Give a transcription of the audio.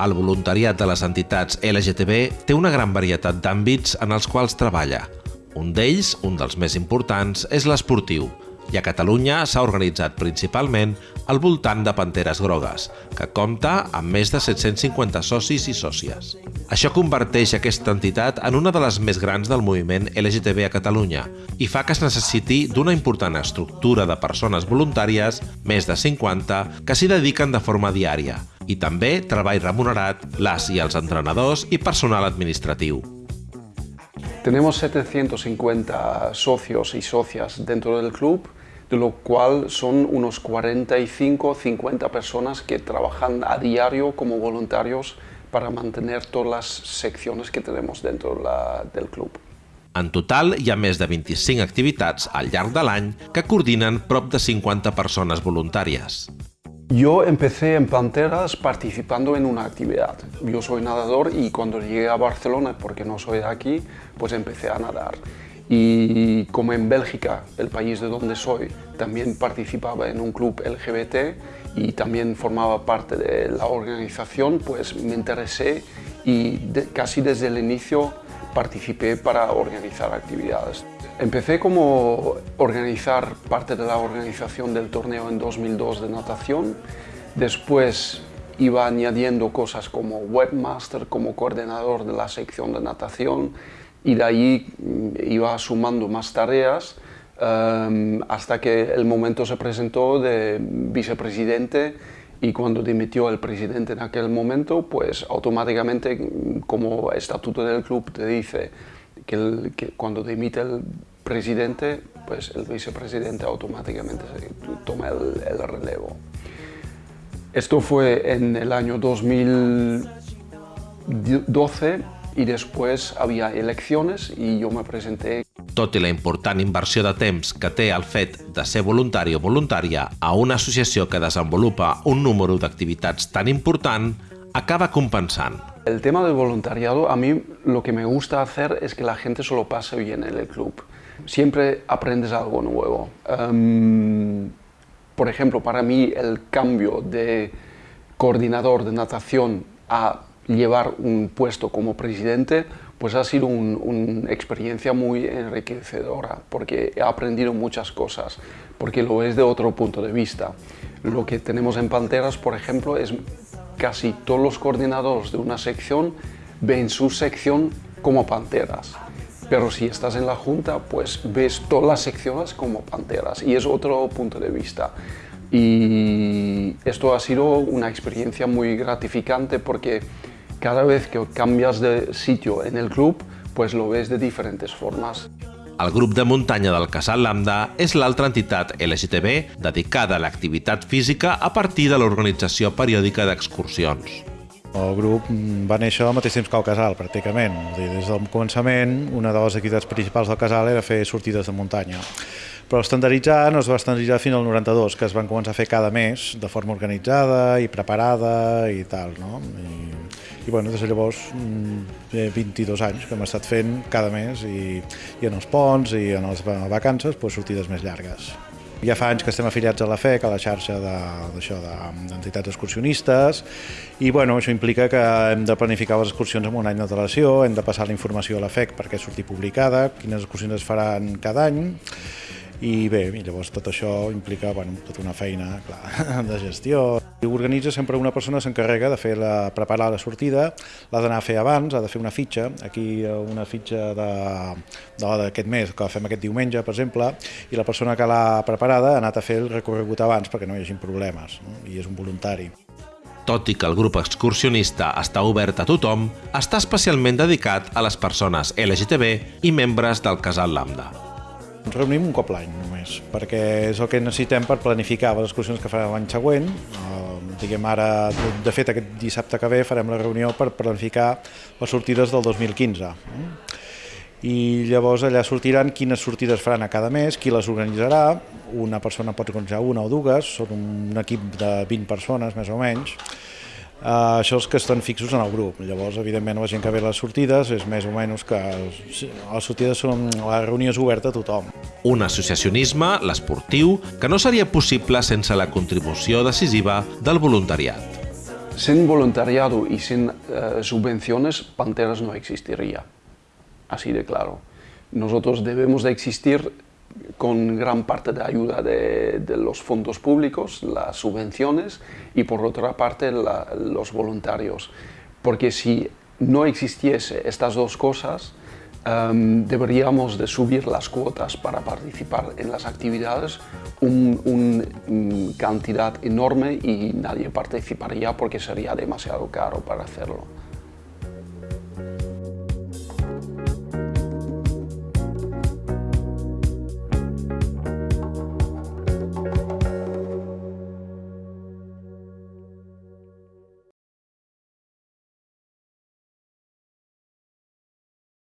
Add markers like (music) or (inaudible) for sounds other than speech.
El voluntariat de les entitats LGTB té una gran varietat d'àmbits en els quals treballa. Un d'ells, un dels més importants, és l'esportiu, i a Catalunya s'ha organitzat principalment al voltant de Panteres Grogues, que compta amb més de 750 socis i sòcies. Això converteix aquesta entitat en una de les més grans del moviment LGTB a Catalunya i fa que es necessiti d'una important estructura de persones voluntàries, més de 50, que s'hi dediquen de forma diària, i també treball remunerat, les i els entrenadors i personal administratiu. Tenemos 750 socios y socias dentro del club, de lo cual son unos 45 50 personas que trabajan a diario como voluntarios para mantener todas las secciones que tenemos dentro la, del club. En total, hi ha més de 25 activitats al llarg de l'any que coordinen prop de 50 persones voluntàries. Yo empecé en Panteras participando en una actividad. Yo soy nadador y cuando llegué a Barcelona, porque no soy de aquí, pues empecé a nadar. Y como en Bélgica, el país de donde soy, también participaba en un club LGBT y también formaba parte de la organización, pues me interesé y casi desde el inicio participé para organizar actividades. Empecé como organizar parte de la organización del torneo en 2002 de natación, después iba añadiendo cosas como webmaster, como coordinador de la sección de natación y de ahí mm, iba sumando más tareas um, hasta que el momento se presentó de vicepresidente y cuando dimitió el presidente en aquel momento, pues automáticamente, como estatuto del club te dice que, el, que cuando dimite el presidente, pues el vicepresidente automáticamente toma el, el, relevo. Esto fue en el año 2012 y después había elecciones y yo me presenté. Tot i la important inversió de temps que té el fet de ser voluntari o voluntària a una associació que desenvolupa un número d'activitats tan important, acaba compensant. El tema del voluntariado, a mí lo que me gusta hacer es que la gente se lo pase bien en el club. Siempre aprendes algo nuevo. Um, por ejemplo, para mí el cambio de coordinador de natación a llevar un puesto como presidente, pues ha sido una un experiencia muy enriquecedora, porque he aprendido muchas cosas, porque lo ves de otro punto de vista. Lo que tenemos en Panteras, por ejemplo, es casi todos los coordinadores de una sección ven su sección como Panteras. Pero si estás en la Junta, pues ves todas las secciones como Panteras y es otro punto de vista. Y esto ha sido una experiencia muy gratificante porque cada vez que cambias de sitio en el club, pues lo ves de diferentes formas. El grup de muntanya del Casal Lambda és l'altra entitat LGTB dedicada a l'activitat física a partir de l'organització periòdica d'excursions. El grup va néixer al mateix temps que el casal, pràcticament. Des del començament, una de les activitats principals del casal era fer sortides de muntanya. Però estandarditzar no es va estandarditzar fins al 92, que es van començar a fer cada mes, de forma organitzada i preparada i tal, no? I, i bueno, des de llavors, 22 mm, anys que hem estat fent cada mes i, i en els ponts i en les vacances, pues, sortides més llargues. Ja fa anys que estem afiliats a la FEC, a la xarxa d'entitats de, excursionistes, i bueno, això implica que hem de planificar les excursions amb un any d'antelació, hem de passar la informació a la FEC perquè surti publicada, quines excursions es faran cada any, i bé, i llavors tot això implica bueno, tota una feina clar, (laughs) de gestió. I organitza sempre una persona s'encarrega de fer la, preparar la sortida, l'ha d'anar a fer abans, ha de fer una fitxa, aquí una fitxa d'aquest mes, que fem aquest diumenge, per exemple, i la persona que l'ha preparada ha anat a fer el recorregut abans perquè no hi hagi problemes, no? i és un voluntari. Tot i que el grup excursionista està obert a tothom, està especialment dedicat a les persones LGTB i membres del Casal Lambda. Ens reunim un cop l'any només, perquè és el que necessitem per planificar les excursions que farem l'any següent. Uh, diguem ara, de fet aquest dissabte que ve farem la reunió per planificar les sortides del 2015. I llavors allà sortiran quines sortides faran a cada mes, qui les organitzarà, una persona pot organitzar una o dues, són un equip de 20 persones més o menys, Uh, això és que estan fixos en el grup. Llavors, evidentment, la gent que ve a les sortides és més o menys que les sortides són... la reunió és oberta a tothom. Un associacionisme, l'esportiu, que no seria possible sense la contribució decisiva del voluntariat. Sin voluntariado y sin eh, subvenciones, Panteras no existiría, así de claro. Nosotros debemos de existir con gran parte de ayuda de, los fondos públicos, las subvenciones y por otra parte los voluntarios. Porque si no existiese estas dos cosas, um, deberíamos de subir las cuotas para participar en las actividades una un, cantidad enorme y nadie participaría porque sería demasiado caro para hacerlo.